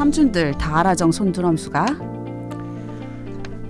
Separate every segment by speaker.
Speaker 1: 삼촌들 다 알아정 손드럼수가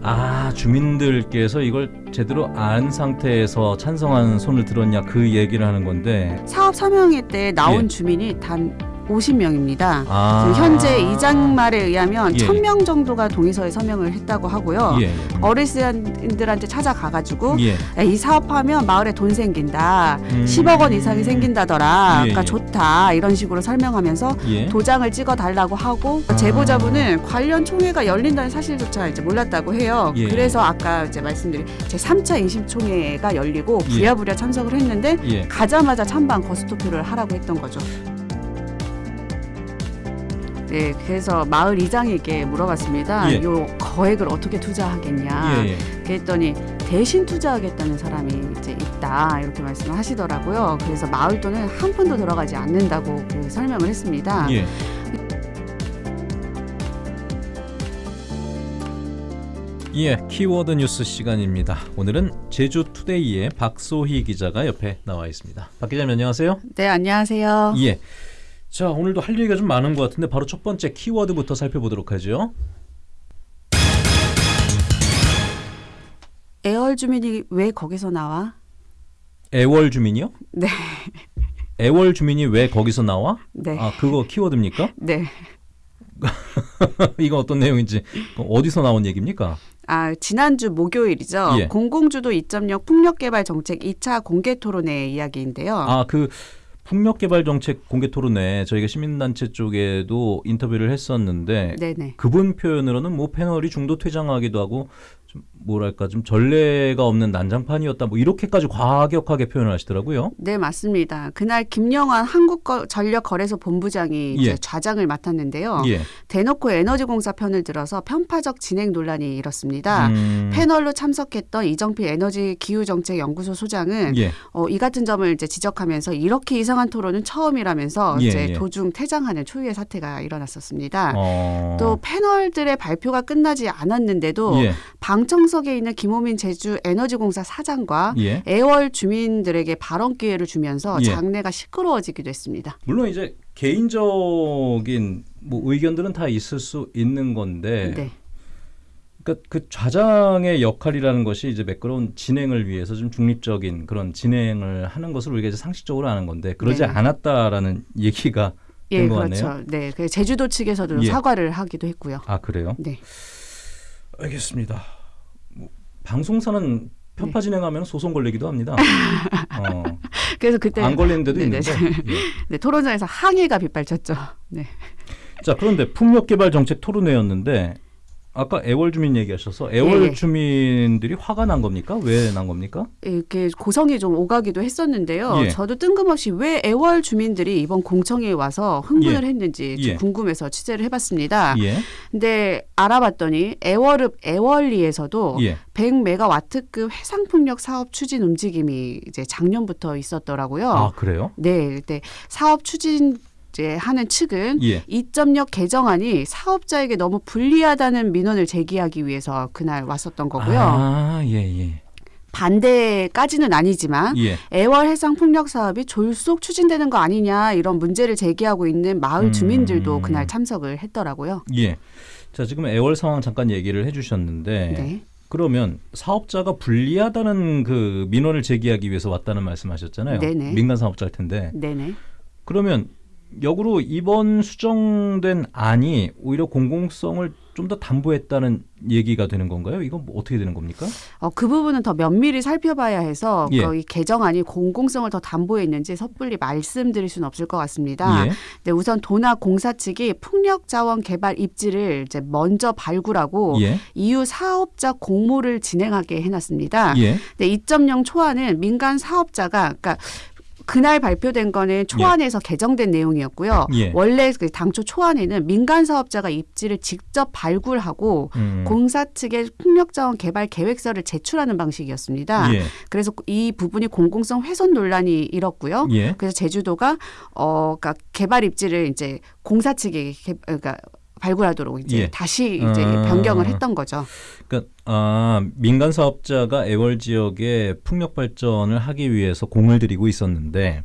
Speaker 2: 아 주민들께서 이걸 제대로 안 상태에서 찬성한 손을 들었냐 그 얘기를 하는 건데
Speaker 1: 사업 서명회 때 나온
Speaker 2: 예.
Speaker 1: 주민이 단 50명입니다.
Speaker 2: 아
Speaker 1: 현재 이장 말에 의하면
Speaker 2: 예.
Speaker 1: 1000명 정도가 동의서에 서명을 했다고 하고요.
Speaker 2: 예,
Speaker 1: 어르신들한테 찾아가가지고
Speaker 2: 예.
Speaker 1: 야, 이 사업하면 마을에 돈 생긴다.
Speaker 2: 음.
Speaker 1: 10억 원 이상이 생긴다더라.
Speaker 2: 예,
Speaker 1: 그러니까
Speaker 2: 예.
Speaker 1: 좋다. 이런 식으로 설명하면서
Speaker 2: 예.
Speaker 1: 도장을 찍어 달라고 하고
Speaker 2: 아.
Speaker 1: 제보자분은 관련 총회가 열린다는 사실조차 이제 몰랐다고 해요.
Speaker 2: 예.
Speaker 1: 그래서 아까 이제 말씀드린 제 3차 인심총회가 열리고
Speaker 2: 예.
Speaker 1: 부랴부랴 참석을 했는데
Speaker 2: 예.
Speaker 1: 가자마자 찬반 거스투표를 하라고 했던 거죠. 네, 그래서 마을 이장에게 물어봤습니다.
Speaker 2: 예.
Speaker 1: 요 거액을 어떻게 투자하겠냐.
Speaker 2: 예, 예.
Speaker 1: 그랬더니 대신 투자하겠다는 사람이 이제 있다 이렇게 말씀을 하시더라고요. 그래서 마을 돈은 한 푼도 들어가지 않는다고 그 설명을 했습니다.
Speaker 2: 예. 예, 키워드 뉴스 시간입니다. 오늘은 제주 투데이의 박소희 기자가 옆에 나와 있습니다. 박 기자님 안녕하세요.
Speaker 1: 네, 안녕하세요.
Speaker 2: 예. 자, 오늘도 할 얘기가 좀 많은 것 같은데 바로 첫 번째 키워드부터 살펴보도록 하죠.
Speaker 1: 애월 주민이 왜 거기서 나와?
Speaker 2: 애월 주민이요?
Speaker 1: 네.
Speaker 2: 애월 주민이 왜 거기서 나와?
Speaker 1: 네.
Speaker 2: 아, 그거 키워드입니까?
Speaker 1: 네.
Speaker 2: 이건 어떤 내용인지 어디서 나온 얘기입니까?
Speaker 1: 아, 지난주 목요일이죠.
Speaker 2: 예.
Speaker 1: 공공주도 2.0 풍력 개발 정책 2차 공개 토론회 이야기인데요.
Speaker 2: 아, 그 풍력개발 정책 공개 토론회 저희가 시민단체 쪽에도 인터뷰를 했었는데
Speaker 1: 네네.
Speaker 2: 그분 표현으로는 뭐 패널이 중도 퇴장하기도 하고 좀 뭐랄까 좀 전례가 없는 난장판이었다 뭐 이렇게까지 과격하게 표현을 하시더라고요.
Speaker 1: 네, 맞습니다. 그날 김영환 한국전력거래소 본부장이
Speaker 2: 예.
Speaker 1: 좌장을 맡았는데요.
Speaker 2: 예.
Speaker 1: 대놓고 에너지공사 편을 들어서 편파적 진행 논란이 일었습니다.
Speaker 2: 음,
Speaker 1: 패널로 참석했던 이정필 에너지 기후정책연구소 소장은
Speaker 2: 예.
Speaker 1: 어, 이 같은 점을 이제 지적하면서 이렇게 이상한 토론은 처음이라면서
Speaker 2: 예,
Speaker 1: 이제
Speaker 2: 예.
Speaker 1: 도중 퇴장하는 초유의 사태가 일어났었습니다.
Speaker 2: 어.
Speaker 1: 또 패널들의 발표가 끝나지 않았는데도
Speaker 2: 예.
Speaker 1: 방청 석에 있는 김호민 제주 에너지공사 사장과
Speaker 2: 예.
Speaker 1: 애월 주민들에게 발언 기회를 주면서
Speaker 2: 예.
Speaker 1: 장내가 시끄러워지기도 했습니다.
Speaker 2: 물론 이제 개인적인 뭐 의견들은 다 있을 수 있는 건데
Speaker 1: 네.
Speaker 2: 그러니까 그 좌장의 역할이라는 것이 이제 매끄러운 진행을 위해서 좀 중립적인 그런 진행을 하는 것을 우리가 이제 상식적으로 아는 건데 그러지
Speaker 1: 네.
Speaker 2: 않았다라는 얘기가
Speaker 1: 예,
Speaker 2: 된것
Speaker 1: 그렇죠.
Speaker 2: 같네요.
Speaker 1: 네. 그 제주도 측에서도
Speaker 2: 예.
Speaker 1: 사과를 하기도 했고요.
Speaker 2: 아 그래요?
Speaker 1: 네.
Speaker 2: 알겠습니다. 뭐, 방송사는 편파 진행하면 소송 걸리기도 합니다. 어,
Speaker 1: 그래서 그때
Speaker 2: 안 걸리는 데도
Speaker 1: 네네.
Speaker 2: 있는데. 예.
Speaker 1: 네, 토론장에서 항해가 빗발쳤죠. 네.
Speaker 2: 자 그런데 풍력 개발 정책 토론회였는데 아까 애월 주민 얘기하셔서 애월
Speaker 1: 예, 예.
Speaker 2: 주민들이 화가 난 겁니까? 왜 난 겁니까?
Speaker 1: 이렇게 고성이 좀 오가기도 했었는데요.
Speaker 2: 예.
Speaker 1: 저도 뜬금없이 왜 애월 주민들이 이번 공청회에 와서 흥분을
Speaker 2: 예.
Speaker 1: 했는지 좀
Speaker 2: 예.
Speaker 1: 궁금해서 취재를 해봤습니다.
Speaker 2: 예,
Speaker 1: 근데 알아봤더니 애월읍 애월리에서도
Speaker 2: 예,
Speaker 1: 100메가와트급 해상풍력 사업 추진 움직임이 이제 작년부터 있었더라고요.
Speaker 2: 아 그래요?
Speaker 1: 네, 그때 사업 추진 이제 하는 측은
Speaker 2: 예,
Speaker 1: 이점역 개정안이 사업자에게 너무 불리하다는 민원을 제기하기 위해서 그날 왔었던 거고요.
Speaker 2: 아, 예, 예,
Speaker 1: 반대까지는 아니지만
Speaker 2: 예.
Speaker 1: 애월 해상 풍력 사업이 졸속 추진되는 거 아니냐 이런 문제를 제기하고 있는 마을
Speaker 2: 음.
Speaker 1: 주민들도 그날 참석을 했더라고요.
Speaker 2: 예. 자 지금 애월 상황 잠깐 얘기를 해주셨는데
Speaker 1: 네.
Speaker 2: 그러면 사업자가 불리하다는 그 민원을 제기하기 위해서 왔다는 말씀하셨잖아요.
Speaker 1: 네네.
Speaker 2: 민간 사업자일 텐데
Speaker 1: 네네.
Speaker 2: 그러면 역으로 이번 수정된 안이 오히려 공공성을 좀 더 담보했다는 얘기가 되는 건가요? 이건 뭐 어떻게 되는 겁니까?
Speaker 1: 어, 그 부분은 더 면밀히 살펴봐야 해서
Speaker 2: 예.
Speaker 1: 그이 개정안이 공공성을 더 담보했는지 섣불리 말씀드릴 수는 없을 것 같습니다.
Speaker 2: 예.
Speaker 1: 네, 우선 도나 공사 측이 풍력 자원 개발 입지를 이제 먼저 발굴하고
Speaker 2: 예.
Speaker 1: 이후 사업자 공모를 진행하게 해놨습니다.
Speaker 2: 예.
Speaker 1: 네, 2.0 초안은 민간 사업자가 그러니까 그날 발표된 거는 초안에서 개정된 내용이었고요.
Speaker 2: 예.
Speaker 1: 원래 그 당초 초안에는 민간 사업자가 입지를 직접 발굴하고
Speaker 2: 음.
Speaker 1: 공사 측에 풍력자원 개발 계획서를 제출하는 방식이었습니다.
Speaker 2: 예.
Speaker 1: 그래서 이 부분이 공공성 훼손 논란이 일었고요.
Speaker 2: 예.
Speaker 1: 그래서 제주도가 어 그러니까 개발 입지를 이제 공사 측에 개, 그러니까 발굴하도록 이제
Speaker 2: 예.
Speaker 1: 다시 이제
Speaker 2: 음.
Speaker 1: 변경을 했던 거죠.
Speaker 2: 그러니까 아, 민간 사업자가 애월 지역에 풍력 발전을 하기 위해서 공을 들이고 있었는데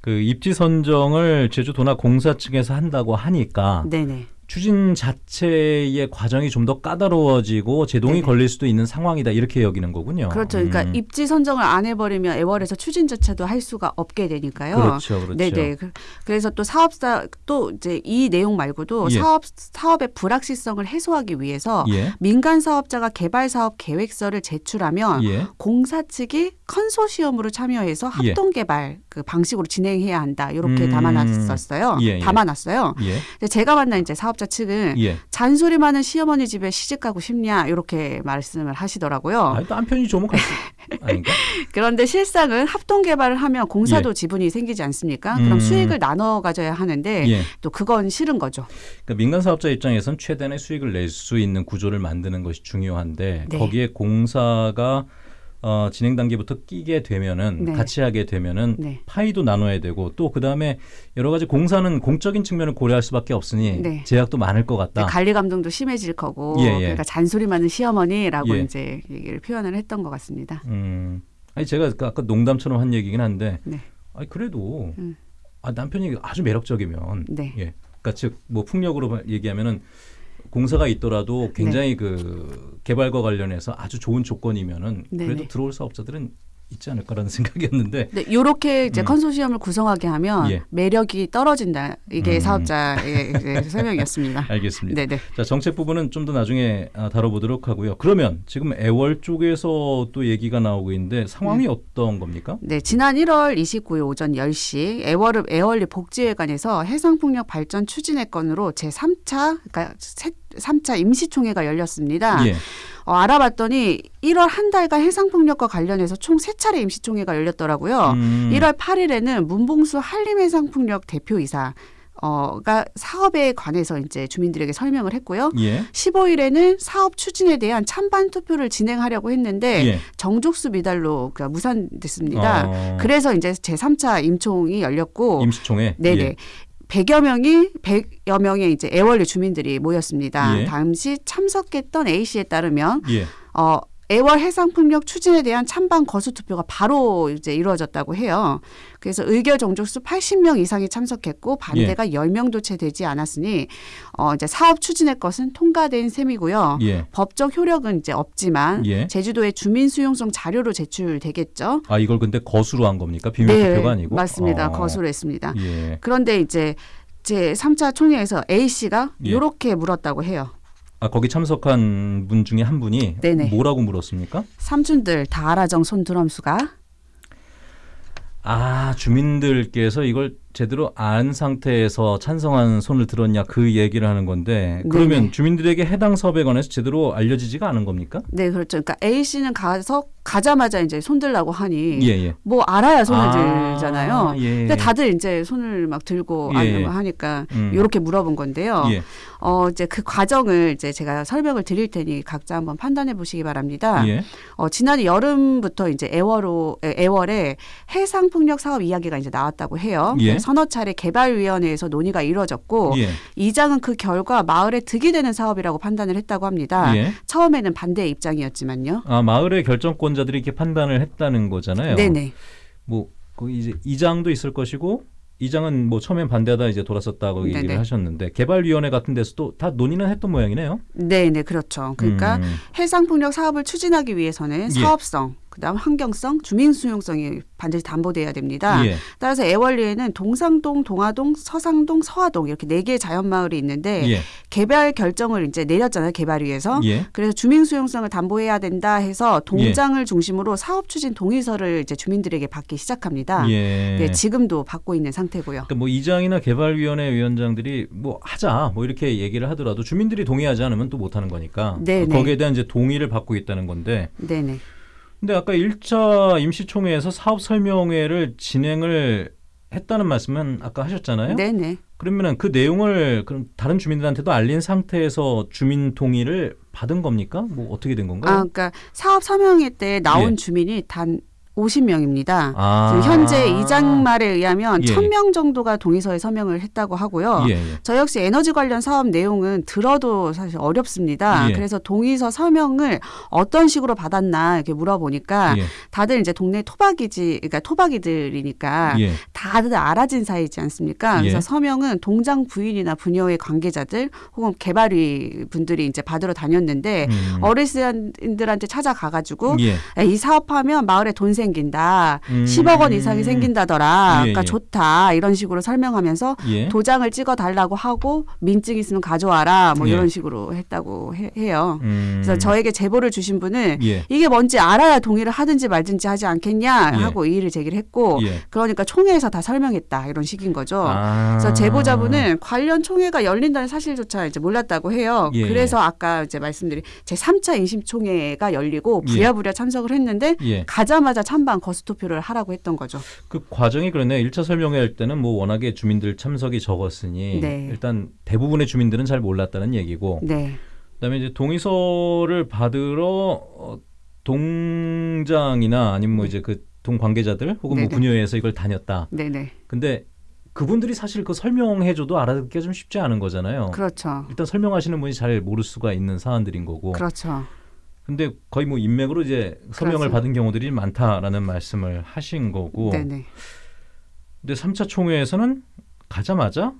Speaker 2: 그 입지 선정을 제주도나 공사 측에서 한다고 하니까
Speaker 1: 네네.
Speaker 2: 추진 자체의 과정이 좀 더 까다로워지고 제동이
Speaker 1: 네네.
Speaker 2: 걸릴 수도 있는 상황이다 이렇게 여기는 거군요.
Speaker 1: 그렇죠. 그러니까
Speaker 2: 음.
Speaker 1: 입지 선정을 안 해버리면 애월에서 추진 자체도 할 수가 없게 되니까요.
Speaker 2: 그렇죠, 그렇죠.
Speaker 1: 네네. 그- 그래서 또 사업사 또 이제 이 내용 말고도
Speaker 2: 예.
Speaker 1: 사업 사업의 불확실성을 해소하기 위해서
Speaker 2: 예,
Speaker 1: 민간 사업자가 개발 사업 계획서를 제출하면
Speaker 2: 예,
Speaker 1: 공사 측이 컨소시엄으로 참여해서
Speaker 2: 예.
Speaker 1: 합동 개발 그 방식으로 진행해야 한다. 이렇게
Speaker 2: 음.
Speaker 1: 담아놨었어요.
Speaker 2: 예, 예.
Speaker 1: 담아놨어요.
Speaker 2: 예,
Speaker 1: 제가 만난 이제 사업자 측은
Speaker 2: 예.
Speaker 1: 잔소리 많은 시어머니 집에 시집 가고 싶냐 이렇게 말씀을 하시더라고요.
Speaker 2: 아, 또 한편이 좋으면 갈수 아닌가?
Speaker 1: 그런데 실상은 합동 개발을 하면 공사도 지분이 생기지 않습니까?
Speaker 2: 음.
Speaker 1: 그럼 수익을 나눠 가져야 하는데
Speaker 2: 예.
Speaker 1: 또 그건 싫은 거죠.
Speaker 2: 그러니까 민간 사업자 입장에선 최대한의 수익을 낼 수 있는 구조를 만드는 것이 중요한데
Speaker 1: 네.
Speaker 2: 거기에 공사가 어, 진행 단계부터 끼게 되면은
Speaker 1: 네.
Speaker 2: 같이 하게 되면은
Speaker 1: 네.
Speaker 2: 파이도 나눠야 되고 또 그다음에 여러 가지 공사는 공적인 측면을 고려할 수밖에 없으니
Speaker 1: 네.
Speaker 2: 제약도 많을 것 같다.
Speaker 1: 관리 감독도 심해질 거고
Speaker 2: 예, 예.
Speaker 1: 그러니까 잔소리 많은 시어머니라고
Speaker 2: 예.
Speaker 1: 이제 얘기를 표현을 했던 것 같습니다.
Speaker 2: 음. 아니 제가 그 아까 농담처럼 한 얘기긴 한데
Speaker 1: 네.
Speaker 2: 아니 그래도
Speaker 1: 음.
Speaker 2: 아, 남편이 아주 매력적이면
Speaker 1: 네.
Speaker 2: 예. 그러니까 즉 뭐 풍력으로 얘기하면은 공사가 있더라도 굉장히 그 개발과 관련해서 아주 좋은 조건이면은
Speaker 1: 네네.
Speaker 2: 그래도 들어올 사업자들은 있지 않을까라는 생각이었는데
Speaker 1: 네, 요렇게 이제
Speaker 2: 음.
Speaker 1: 컨소시엄을 구성하게 하면
Speaker 2: 예.
Speaker 1: 매력이 떨어진다. 이게
Speaker 2: 음.
Speaker 1: 사업자의 설명이었습니다.
Speaker 2: 알겠습니다.
Speaker 1: 네네.
Speaker 2: 자 정책 부분은 좀 더 나중에 아, 다뤄보도록 하고요. 그러면 지금 애월 쪽에서 또 얘기가 나오고 있는데 상황이 어떤 겁니까?
Speaker 1: 네, 지난 1월 29일 오전 10시 애월읍 애월리 복지회관에서 해상풍력 발전 추진회 건으로 제3차 그러니까 세, 3차 임시총회가 열렸습니다.
Speaker 2: 예.
Speaker 1: 어, 알아봤더니 1월 한 달간 해상풍력과 관련해서 총 세차례 임시총회가 열렸더라고요.
Speaker 2: 음,
Speaker 1: 1월 8일에는 문봉수 한림해상풍력 대표이사 어가 사업에 관해서 이제 주민들에게 설명을 했고요.
Speaker 2: 예.
Speaker 1: 15일에는 사업 추진에 대한 찬반 투표를 진행하려고 했는데
Speaker 2: 예.
Speaker 1: 정족수 미달로 그러니까 무산됐습니다.
Speaker 2: 어,
Speaker 1: 그래서 이제 제3차 임총이 열렸고
Speaker 2: 임시총회.
Speaker 1: 네네.
Speaker 2: 예.
Speaker 1: 100여 명이 100여 명의 이제 애월리 주민들이 모였습니다.
Speaker 2: 예.
Speaker 1: 당시 참석했던 A 씨에 따르면
Speaker 2: 예.
Speaker 1: 어 애월 해상 풍력 추진에 대한 찬반 거수 투표가 바로 이제 이루어졌다고 해요. 그래서 의결 정족수 80명 이상이 참석했고 반대가 10명도 채 되지 않았으니 어 이제 사업 추진의 것은 통과된 셈이고요.
Speaker 2: 예.
Speaker 1: 법적 효력은 이제 없지만
Speaker 2: 예.
Speaker 1: 제주도의 주민 수용성 자료로 제출되겠죠.
Speaker 2: 아 이걸 근데 거수로 한 겁니까? 비밀 투표가 아니고?
Speaker 1: 네, 맞습니다.
Speaker 2: 어,
Speaker 1: 거수로 했습니다.
Speaker 2: 예.
Speaker 1: 그런데 이제 제 3차 총회에서 A 씨가
Speaker 2: 예.
Speaker 1: 이렇게 물었다고 해요.
Speaker 2: 아 거기 참석한 분 중에 한 분이
Speaker 1: 네네.
Speaker 2: 뭐라고 물었습니까?
Speaker 1: 삼촌들 다 알아정 손 드럼수가
Speaker 2: 아 주민들께서 이걸 제대로 안 상태에서 찬성한 손을 들었냐 그 얘기를 하는 건데 그러면
Speaker 1: 네네.
Speaker 2: 주민들에게 해당 사업에 관해서 제대로 알려지지가 않은 겁니까?
Speaker 1: 네 그렇죠. 그러니까 A 씨는 가서 가자마자 이제 손 들라고 하니
Speaker 2: 예예.
Speaker 1: 뭐 알아야 손을
Speaker 2: 아,
Speaker 1: 들잖아요.
Speaker 2: 예.
Speaker 1: 근데 다들 이제 손을 막 들고
Speaker 2: 예.
Speaker 1: 안 하니까
Speaker 2: 음.
Speaker 1: 이렇게 물어본 건데요.
Speaker 2: 예.
Speaker 1: 어 이제 그 과정을 이제 제가 설명을 드릴 테니 각자 한번 판단해 보시기 바랍니다.
Speaker 2: 예.
Speaker 1: 어 지난 여름부터 이제 애월로 에, 애월에 해상 풍력 사업 이야기가 이제 나왔다고 해요.
Speaker 2: 예.
Speaker 1: 서너 차례 개발위원회에서 논의가 이루어졌고
Speaker 2: 예.
Speaker 1: 이장은 그 결과 마을에 득이 되는 사업이라고 판단을 했다고 합니다.
Speaker 2: 예.
Speaker 1: 처음에는 반대 입장이었지만요.
Speaker 2: 아 마을의 결정권자들이 이렇게 판단을 했다는 거잖아요.
Speaker 1: 네네.
Speaker 2: 뭐 거기 이제 이장도 있을 것이고 이장은 뭐 처음엔 반대하다 이제 돌았었다고 얘기를. 하셨는데 개발위원회 같은 데서도 다 논의는 했던 모양이네요.
Speaker 1: 네 네 그렇죠. 그러니까
Speaker 2: 음.
Speaker 1: 해상 풍력 사업을 추진하기 위해서는
Speaker 2: 예.
Speaker 1: 사업성, 그다음 환경성, 주민 수용성이 반드시 담보돼야 됩니다.
Speaker 2: 예.
Speaker 1: 따라서 애월리에는 동상동, 동화동, 서상동, 서화동 이렇게 네 개의 자연 마을이 있는데
Speaker 2: 예.
Speaker 1: 개발 결정을 이제 내렸잖아요 개발위에서.
Speaker 2: 예.
Speaker 1: 그래서 주민 수용성을 담보해야 된다 해서 동장을 중심으로 사업 추진 동의서를 이제 주민들에게 받기 시작합니다.
Speaker 2: 예.
Speaker 1: 네, 지금도 받고 있는 상태고요.
Speaker 2: 그러니까 뭐 이장이나 개발위원회 위원장들이 뭐 하자 뭐 이렇게 얘기를 하더라도 주민들이 동의하지 않으면 또 못하는 거니까
Speaker 1: 네, 네.
Speaker 2: 거기에 대한 이제 동의를 받고 있다는 건데
Speaker 1: 네네.
Speaker 2: 근데 아까 1차 임시총회에서 사업 설명회를 진행을 했다는 말씀은 아까 하셨잖아요.
Speaker 1: 네네.
Speaker 2: 그러면은 그 내용을 그럼 다른 주민들한테도 알린 상태에서 주민 동의를 받은 겁니까? 뭐 어떻게 된
Speaker 1: 아,
Speaker 2: 건가요?
Speaker 1: 그러니까 사업 설명회 때 나온
Speaker 2: 예.
Speaker 1: 주민이 단 50명입니다.
Speaker 2: 아.
Speaker 1: 현재 이장 말에 의하면
Speaker 2: 예.
Speaker 1: 1000명 정도가 동의서에 서명을 했다고 하고요.
Speaker 2: 예, 예.
Speaker 1: 저 역시 에너지 관련 사업 내용은 들어도 사실 어렵습니다.
Speaker 2: 예.
Speaker 1: 그래서 동의서 서명을 어떤 식으로 받았나 이렇게 물어보니까
Speaker 2: 예.
Speaker 1: 다들 이제 동네 토박이지, 그러니까 토박이들이니까
Speaker 2: 예.
Speaker 1: 다들 알아진 사이지 않습니까? 그래서
Speaker 2: 예.
Speaker 1: 서명은 동장 부인이나 부녀의 관계자들 혹은 개발위 분들이 이제 받으러 다녔는데
Speaker 2: 음.
Speaker 1: 어르신들한테 찾아가 가지고
Speaker 2: 예.
Speaker 1: 야, 이 사업하면 마을에 돈생 긴다.
Speaker 2: 음.
Speaker 1: 10억 원 이상이 생긴다더라.
Speaker 2: 예,
Speaker 1: 그러니까
Speaker 2: 예.
Speaker 1: 좋다. 이런 식으로 설명하면서
Speaker 2: 예.
Speaker 1: 도장을 찍어 달라고 하고 민증 있으면 가져와라. 뭐
Speaker 2: 예.
Speaker 1: 이런 식으로 했다고 해, 해요.
Speaker 2: 음.
Speaker 1: 그래서 저에게 제보를 주신 분은
Speaker 2: 예.
Speaker 1: 이게 뭔지 알아야 동의를 하든지 말든지 하지 않겠냐
Speaker 2: 예.
Speaker 1: 하고 이의를 제기를 했고
Speaker 2: 예.
Speaker 1: 그러니까 총회에서 다 설명했다 이런 식인 거죠.
Speaker 2: 아.
Speaker 1: 그래서 제보자분은 관련 총회가 열린다는 사실조차 이제 몰랐다고 해요.
Speaker 2: 예,
Speaker 1: 그래서 아까 이제 말씀드린 제 3차 인심총회가 열리고
Speaker 2: 예.
Speaker 1: 부랴부랴 참석을 했는데
Speaker 2: 예.
Speaker 1: 가자마자 찬반 거수 투표를 하라고 했던 거죠.
Speaker 2: 그 과정이 그러네. 1차 설명회 할 때는 뭐 워낙에 주민들 참석이 적었으니
Speaker 1: 네.
Speaker 2: 일단 대부분의 주민들은 잘 몰랐다는 얘기고
Speaker 1: 네.
Speaker 2: 그다음에 이제 동의서를 받으러 어, 동장이나 아니면 뭐 이제 그 동 관계자들 혹은 뭐
Speaker 1: 네네.
Speaker 2: 분야에서 이걸 다녔다.
Speaker 1: 네네.
Speaker 2: 근데 그분들이 사실 그 설명해줘도 알아듣기가 좀 쉽지 않은 거잖아요.
Speaker 1: 그렇죠.
Speaker 2: 일단 설명하시는 분이 잘 모를 수가 있는 사안들인 거고.
Speaker 1: 그렇죠.
Speaker 2: 근데 거의 뭐 인맥으로 이제 서명을
Speaker 1: 그렇죠.
Speaker 2: 받은 경우들이 많다라는 말씀을 하신 거고.
Speaker 1: 네네.
Speaker 2: 근데 3차 총회에서는 가자마자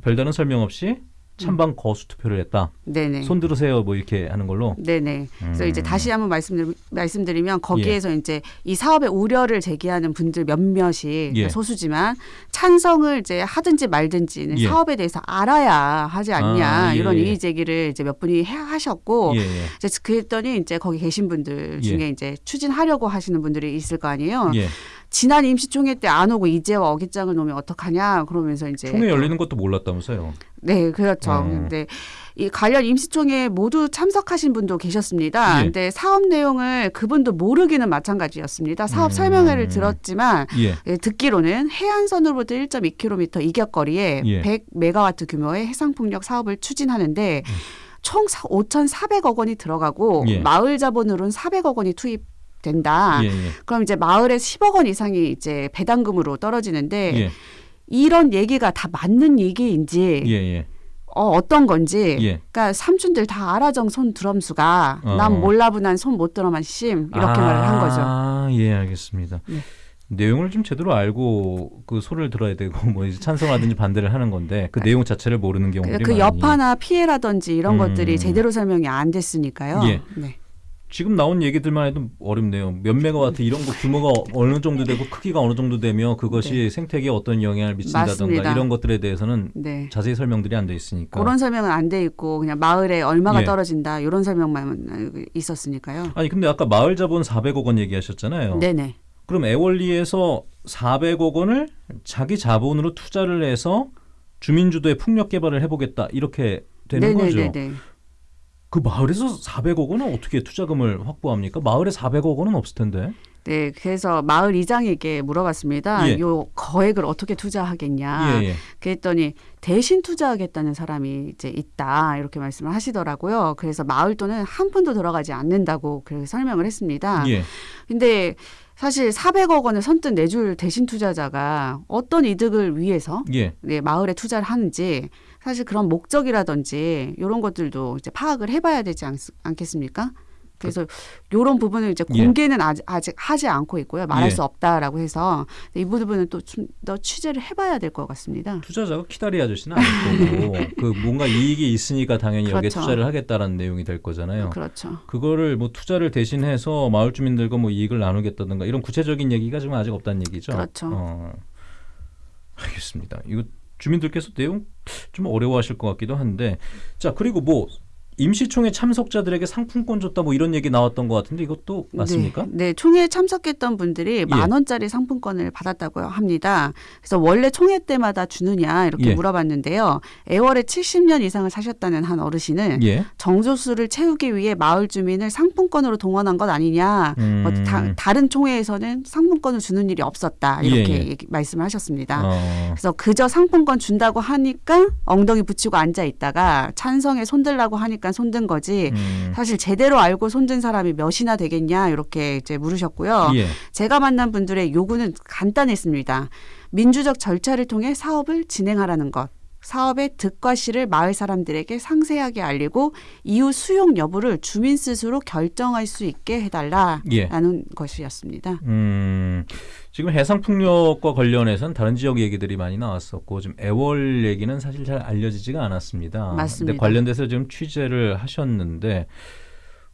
Speaker 2: 별다른 설명 없이 찬반 거수 투표를 했다.
Speaker 1: 네네.
Speaker 2: 손 들으세요 뭐 이렇게 하는 걸로.
Speaker 1: 네네. 그래서
Speaker 2: 음.
Speaker 1: 이제 다시 한번 말씀드리, 말씀드리면 거기에서 이제 이 사업에 우려를 제기하는 분들 몇몇이
Speaker 2: 예.
Speaker 1: 소수지만 찬성을 이제 하든지 말든지는
Speaker 2: 예.
Speaker 1: 사업에 대해서 알아야 하지 않냐
Speaker 2: 아, 예,
Speaker 1: 이런
Speaker 2: 예.
Speaker 1: 이의 제기를 이제 몇 분이 해, 하셨고
Speaker 2: 예, 예.
Speaker 1: 이제 그랬더니 이제 거기 계신 분들 중에
Speaker 2: 예.
Speaker 1: 이제 추진하려고 하시는 분들이 있을 거 아니에요.
Speaker 2: 예.
Speaker 1: 지난 임시총회 때 안 오고 이제와 어깃장을 놓으면 어떡하냐 그러면서 이제
Speaker 2: 총회 열리는 것도 몰랐다면서요.
Speaker 1: 네, 그렇죠.
Speaker 2: 어.
Speaker 1: 근데 이 관련 임시총회 모두 참석하신 분도 계셨습니다.
Speaker 2: 예.
Speaker 1: 근데 사업 내용을 그분도 모르기는 마찬가지였습니다. 사업
Speaker 2: 음.
Speaker 1: 설명회를 들었지만
Speaker 2: 예.
Speaker 1: 예, 듣기로는 해안선으로부터 1.2km 이격 거리에
Speaker 2: 예.
Speaker 1: 100메가와트 규모의 해상풍력 사업을 추진하는데
Speaker 2: 음.
Speaker 1: 총 5,400억 원이 들어가고
Speaker 2: 예.
Speaker 1: 마을 자본으로는 400억 원이 투입 된다.
Speaker 2: 예, 예.
Speaker 1: 그럼 이제 마을에 10억 원 이상이 이제 배당금으로 떨어지는데
Speaker 2: 예.
Speaker 1: 이런 얘기가 다 맞는 얘기인지
Speaker 2: 예, 예.
Speaker 1: 어, 어떤 건지.
Speaker 2: 예.
Speaker 1: 그러니까 삼촌들 다 알아정 손 드럼수가
Speaker 2: 어.
Speaker 1: 난 몰라부난 손못 들어만 심 이렇게
Speaker 2: 아,
Speaker 1: 말을 한 거죠.
Speaker 2: 아, 예, 알겠습니다.
Speaker 1: 네.
Speaker 2: 내용을 좀 제대로 알고 그 소리를 들어야 되고 뭐 이제 찬성하든지 반대를 하는 건데 그 내용 자체를 모르는 경우들이
Speaker 1: 그
Speaker 2: 많이.
Speaker 1: 여파나 피해라든지 이런
Speaker 2: 음.
Speaker 1: 것들이 제대로 설명이 안 됐으니까요.
Speaker 2: 예.
Speaker 1: 네.
Speaker 2: 지금 나온 얘기들만 해도 어렵네요. 몇 메가와트 이런 거 규모가 어느 정도 되고 크기가 어느 정도 되며 그것이 생태계에 어떤 영향을 미친다든가
Speaker 1: 네. 맞습니다.
Speaker 2: 이런 것들에 대해서는
Speaker 1: 네.
Speaker 2: 자세히 설명들이 안 돼 있으니까.
Speaker 1: 그런 설명은 안 돼 있고 그냥 마을에 얼마가
Speaker 2: 예.
Speaker 1: 떨어진다 이런 설명만 있었으니까요.
Speaker 2: 아니 근데 아까 마을 자본 400억 원 얘기하셨잖아요.
Speaker 1: 네네.
Speaker 2: 그럼 애월리에서 400억 원을 자기 자본으로 투자를 해서 주민 주도의 풍력 개발을 해보겠다 이렇게 되는 거죠.
Speaker 1: 네네네네.
Speaker 2: 그 마을에서 400억 원은 어떻게 투자금을 확보합니까? 마을에 400억 원은 없을 텐데.
Speaker 1: 네, 그래서 마을 이장에게 물어봤습니다.
Speaker 2: 예.
Speaker 1: 요 거액을 어떻게 투자하겠냐.
Speaker 2: 예, 예.
Speaker 1: 그랬더니 대신 투자하겠다는 사람이 이제 있다 이렇게 말씀을 하시더라고요. 그래서 마을 돈은 한 푼도 들어가지 않는다고 그렇게 설명을 했습니다.
Speaker 2: 예.
Speaker 1: 근데 사실 400억 원을 선뜻 내줄 대신 투자자가 어떤 이득을 위해서
Speaker 2: 예.
Speaker 1: 네, 마을에 투자를 하는지 사실 그런 목적이라든지 이런 것들도 이제 파악을 해봐야 되지 않, 않겠습니까? 그래서 이런 부분을 이제
Speaker 2: 예.
Speaker 1: 공개는 아직, 아직 하지 않고 있고요. 말할
Speaker 2: 예.
Speaker 1: 수 없다라고 해서 이 부분은 또 좀 더 취재를 해봐야 될 것 같습니다.
Speaker 2: 투자자가 키다리 아저씨는 아닐 거고 그 뭔가 이익이 있으니까 당연히 여기에
Speaker 1: 그렇죠.
Speaker 2: 투자를 하겠다라는 내용이 될 거잖아요.
Speaker 1: 그렇죠.
Speaker 2: 그거를 뭐 투자를 대신해서 마을 주민들과 뭐 이익을 나누겠다든가 이런 구체적인 얘기가 지금 아직 없다는 얘기죠.
Speaker 1: 그렇죠.
Speaker 2: 어, 알겠습니다. 이거 주민들께서 내용 좀 어려워하실 것 같기도 한데. 자 그리고 뭐 임시총회 참석자들에게 상품권 줬다 뭐 이런 얘기 나왔던 것 같은데 이것도 맞습니까?
Speaker 1: 네, 네, 총회 참석했던 분들이
Speaker 2: 예.
Speaker 1: 만 원짜리 상품권을 받았다고 합니다. 그래서 원래 총회 때마다 주느냐 이렇게
Speaker 2: 예.
Speaker 1: 물어봤는데요. 애월에 70년 이상을 사셨다는 한 어르신은
Speaker 2: 예.
Speaker 1: 정조수를 채우기 위해 마을 주민을 상품권으로 동원한 것 아니냐.
Speaker 2: 음.
Speaker 1: 뭐 다, 다른 총회에서는 상품권을 주는 일이 없었다 이렇게
Speaker 2: 예, 예.
Speaker 1: 말씀을 하셨습니다.
Speaker 2: 어,
Speaker 1: 그래서 그저 상품권 준다고 하니까 엉덩이 붙이고 앉아 있다가 찬성에 손들라고 하니까 있으니까 손든 거지.
Speaker 2: 음.
Speaker 1: 사실 제대로 알고 손든 사람이 몇이나 되겠냐 이렇게 이제 물으셨고요.
Speaker 2: 예.
Speaker 1: 제가 만난 분들의 요구는 간단했습니다. 민주적 절차를 통해 사업을 진행하라는 것. 사업의 득과 실을 마을 사람들에게 상세하게 알리고 이후 수용 여부를 주민 스스로 결정할 수 있게 해달라라는
Speaker 2: 예.
Speaker 1: 것이었습니다.
Speaker 2: 음, 지금 해상풍력과 관련해서는 다른 지역 얘기들이 많이 나왔었고 좀 애월 얘기는 사실 잘 알려지지가 않았습니다.
Speaker 1: 맞습니다.
Speaker 2: 근데 관련돼서 지금 취재를 하셨는데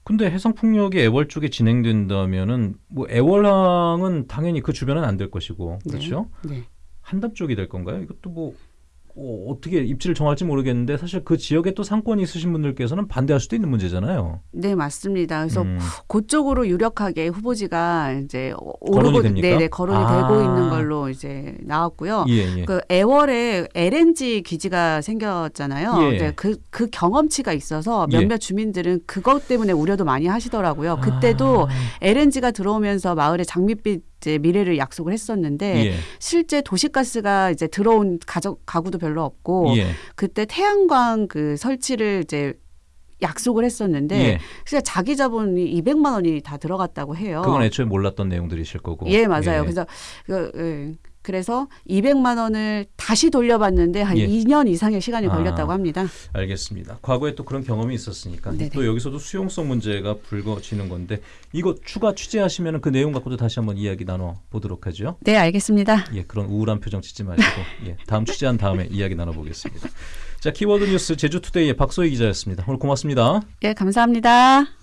Speaker 2: 근데 해상풍력이 애월 쪽에 진행된다면은 뭐 애월항은 당연히 그 주변은 안 될 것이고 그렇죠?
Speaker 1: 네.
Speaker 2: 한답 쪽이 될 건가요? 이것도 뭐 어, 어떻게 입지를 정할지 모르겠는데 사실 그 지역에 또 상권이 있으신 분들께서는 반대할 수도 있는 문제잖아요.
Speaker 1: 네, 맞습니다. 그래서
Speaker 2: 음,
Speaker 1: 그쪽으로 유력하게 후보지가 이제
Speaker 2: 거론이
Speaker 1: 오르고
Speaker 2: 됩니까?
Speaker 1: 네네 거론이
Speaker 2: 아.
Speaker 1: 되고 있는 걸로 이제 나왔고요.
Speaker 2: 예, 예.
Speaker 1: 그 애월에 LNG 기지가 생겼잖아요.
Speaker 2: 예.
Speaker 1: 네, 그, 그 경험치가 있어서
Speaker 2: 예.
Speaker 1: 몇몇 주민들은 그것 때문에 우려도 많이 하시더라고요. 그때도
Speaker 2: 아,
Speaker 1: LNG가 들어오면서 마을에 장밋빛 이제 미래를 약속을 했었는데
Speaker 2: 예,
Speaker 1: 실제 도시가스가 이제 들어온 가족 가구도 별로 없고
Speaker 2: 예,
Speaker 1: 그때 태양광 그 설치를 이제 약속을 했었는데
Speaker 2: 예.
Speaker 1: 진짜 자기 자본이 200만 원이 다 들어갔다고 해요.
Speaker 2: 그건 애초에 몰랐던 내용들이실 거고.
Speaker 1: 예, 맞아요. 그래서 그, 예. 그래서 200만 원을 다시 돌려받는데 한
Speaker 2: 예.
Speaker 1: 2년 이상의 시간이
Speaker 2: 아.
Speaker 1: 걸렸다고 합니다.
Speaker 2: 알겠습니다. 과거에 또 그런 경험이 있었으니까
Speaker 1: 네네.
Speaker 2: 또 여기서도 수용성 문제가 불거지는 건데 이거 추가 취재하시면 그 내용 갖고도 다시 한번 이야기 나눠 보도록 하죠.
Speaker 1: 네, 알겠습니다.
Speaker 2: 예, 그런 우울한 표정 짓지 마시고 예, 다음 취재한 다음에 이야기 나눠 보겠습니다. 자, 키워드 뉴스 제주투데이의 박소희 기자였습니다. 오늘 고맙습니다.
Speaker 1: 예, 감사합니다.